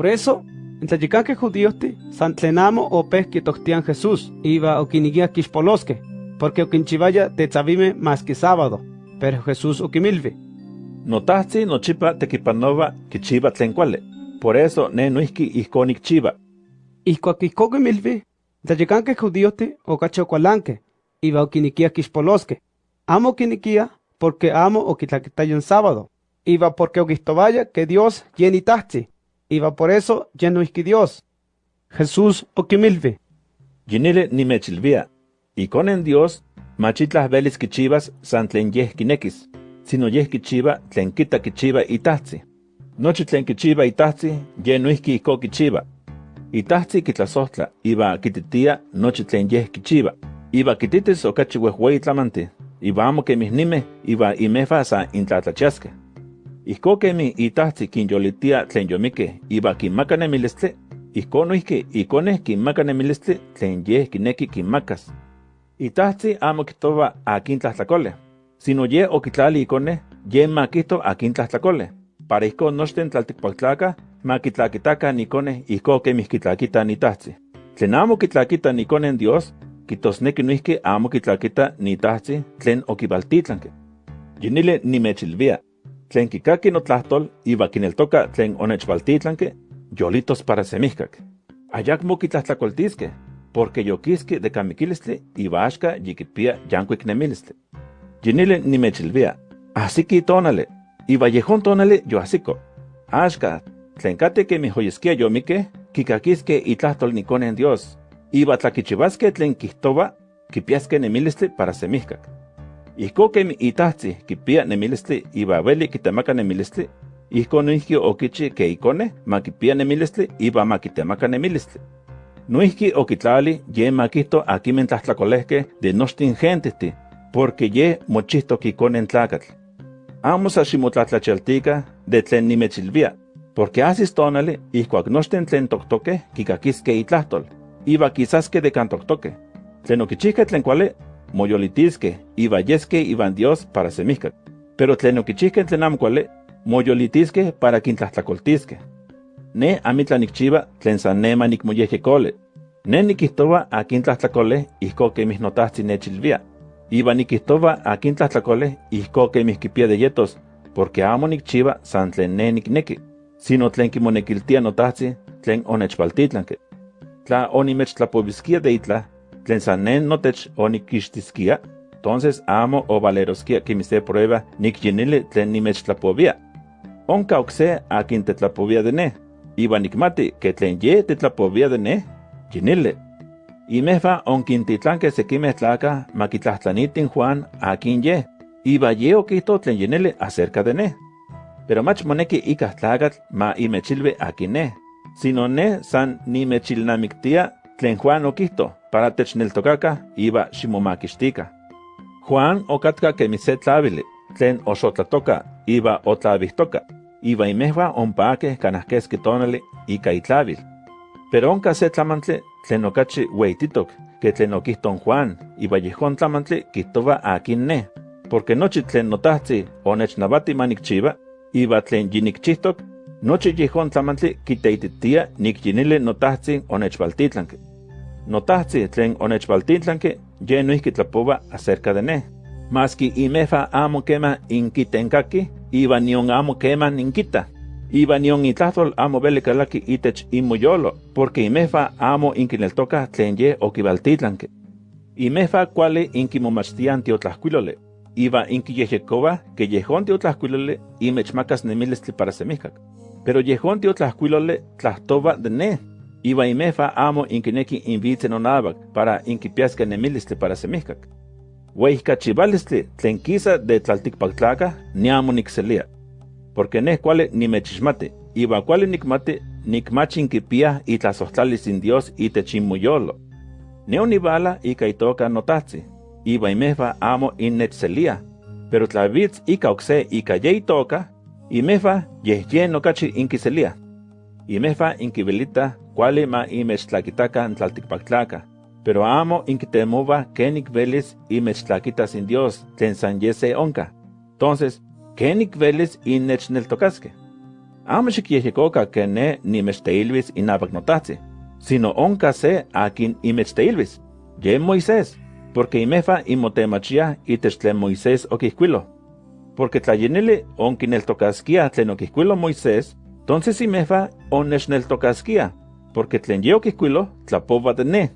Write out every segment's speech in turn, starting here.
Por eso, en tlayicanque judíosti, san tlenamo opeh kitoctian Jesús, iba okinigia kixpolosque, porque okinchivaya tetzavime más que sábado, pero Jesús okimilvi. Notahzi nochipa tekipanova kichiva tlen kuali, por eso ne noihki ihkon ikchiva. Ihkuak ihkon okimilvi, tlayicanque judíosti okachi okualanque, iba okinikia kixpolosque. Amo okinikia porque amo okitlaquitayo en sábado, iba porque okihtovaya que Dios yenitahzi, iba por eso no Dios. Jesús okimilvi. Yinile nimechilvia, y con en Dios, machitlas velis kichivas san tlen yeh kinekis, sino yeh kichiva tlen kita kichiva itahzi. Nochi tlen kichiva itahzi, ye nuihki iko kichiva. Itahzi kitlasohtla, iba kititia nochi tlen yeh kichiva. Iba kititis okachi wehwei tlamanti, iba amo kemisnime, iba imefa sa intlatlachiaske. Ijko kemi itahzi kinyolitia tlen yomike iba kinmaka nemilistli, ijko noihki ikoneh kinmaka nemilistli tlen yeh kineki kinmakas. Itahzi amo kihtowa akin tlahtlakole, sino ye okitlali ikoneh ye makihto akin tlahtlakole, para ijko nochten tlaltikpaktlakah ma kitlakitakan ikoneh ijko kemih kitlakita itahzi. Tlen amo kitlakita ikoneh Dios, kitosneki noihki amo kitlakita itahzi tlen okibaltitlanke. Yinile nimechilvia, tlen kikaki notlahtol iba kineltoka tlen onechvaltitlanke, yolitos para semihkak. Ayakmo kitlahtlakoltiske, porque yokiski de kamikilistli iba axka yikipia yankuik nemilistli. Yinile nimechilvia, asiki tonale, iba yehon tonale yo asiko. Axka, tlen kate ke mihoyeskia yomike, kikakiske itlahtol nikonen Dios, iba tlakichivaske tlen kihtowa, kipiaske nemilistli para semihkak. Ijko kemi itahzi kipia nemilistli iba veli kitemaka nemilistli, ijko noihki okichi ke ikone ma kipia nemilistli iba ma kitemaka nemilistli. Noihki okitlali ye makihto akimen tlahtlakolehke de nochtin gentihti, porque ye mochihtok ikonen tlakatl. Amo sa ximotlatlachaltika de tlen nimechilvia, porque asis tonali ihkuak nochten tlen toktoke kikakiske itlahtol, iba kisaske de kantoktoke. Tlen okichihke tlen kuale moyolitiske, iba yeske iban Dios para semihkak. Pero tlen okichihke tlen amo kuale, moyolitiske para kintlahtlakoltiske. Ne amitlan nikchiva tlen san nema nikmoyehyekole. Ne nikihtowa akin tlahtlakole ihko kemih notahtzin nechilvia. Iba nikihtowa akin tlahtlakole ihko kemih kipia de yetos, porque amo nikchiva san ne sino tlen kimonekiltia notahtzin tlen onechpaltitlanke. Tla onimechtlapobiskia de itla, tlen san nen notech onikixtiskia, entonces amo o valeroskia que mi se prueba nikyinili tlen nimechtlapovia. Onka okse akin tetlapovia de ne, iba nikmati que tlen ye tetlapovia de ne, yinili. Imefa onkintitlanke sekimeh tlaka makitlahtlanittin Juan akin ye, iba ye okihto tlen yinili acerca de ne. Pero mach moneki ikah tlakatl ma imechilve akin ne, sino ne san nimechilnamiktia tlen Juan okihto, para techneltokaka iba ximomakixtika. Juan okatka kemi se tlavili, tlen oxotlatoka iba otlavihtoka, iba imehua ompake kanahkeski tonali ika itlavil. Pero onka se tlamantli tlen okachi weititok, ke tlen Juan, iba yehon tlamantli kihtowa akin ne, porque nochi tlen notahzi onechnavati manikchiva, iba tlen yinikchihtok, nochi yehon tlamantli kiteititia nikyinili notahzi onechvaltitlanke. Notahzi tlen onechvaltitlanke, ye noihki acerca de ne. Maski imefa amo kema inkitenkaki, iba nion amo kema ninkita. Iba nion itlahtol amo veli kalaki itech inmoyolo, porque imefa amo inkineltoka tlen ye okivaltitlanke. Imefa kuali inkimomachtian tiotlahkuilole, iba inkiyehyekowa ke yehon tiotlahkuilole imechmakas nemilistli para semihkak. Pero yehon tiotlahkuilole tlahtowa de ne, iba imefa amo inkineki invitze nonabak para inkipiaske nemilistli para semihkak. Weihkachivalistli tlen kisa de tlaltikpaktlaka ni amo nikselia. Porque ne kuali nimechixmati, iba kuali nikmati nikmachi inkipia itlasohtlalis in Dios itech inmoyolo. Ne onivala ika itoka notahzi, iba imefa amo innechselia, pero tlavitz ika okse ika ye itoka, imefa yeh yen okachi inkiselia. Imefa inkivelita kuali ma imechtlakitaka n tlaltikpaktlaka, pero amo inkitemova kenik velis imechtlakita sin Dios tlen san yese onka. Entonces, kenik velis innechneltokaske. Amo xikyehyekoka que ne nimechteilvis inapak notahtzi, sino onka se akin imechteilvis, ye Moisés, porque imefa imotemachia itech tlen Moisés okihkuilo. Porque tlayenili onkineltokaskia tlen okihkuilo Moisés, entonces imefa onechneltokaskia, porque tlen okihkuilo tlapova de ne.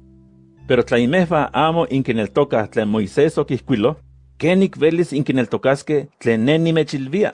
Pero tla imefa amo inkineltoka tlen Moisés okihkuilo, kenik velis inkineltokaske tlen ne nimechilvia.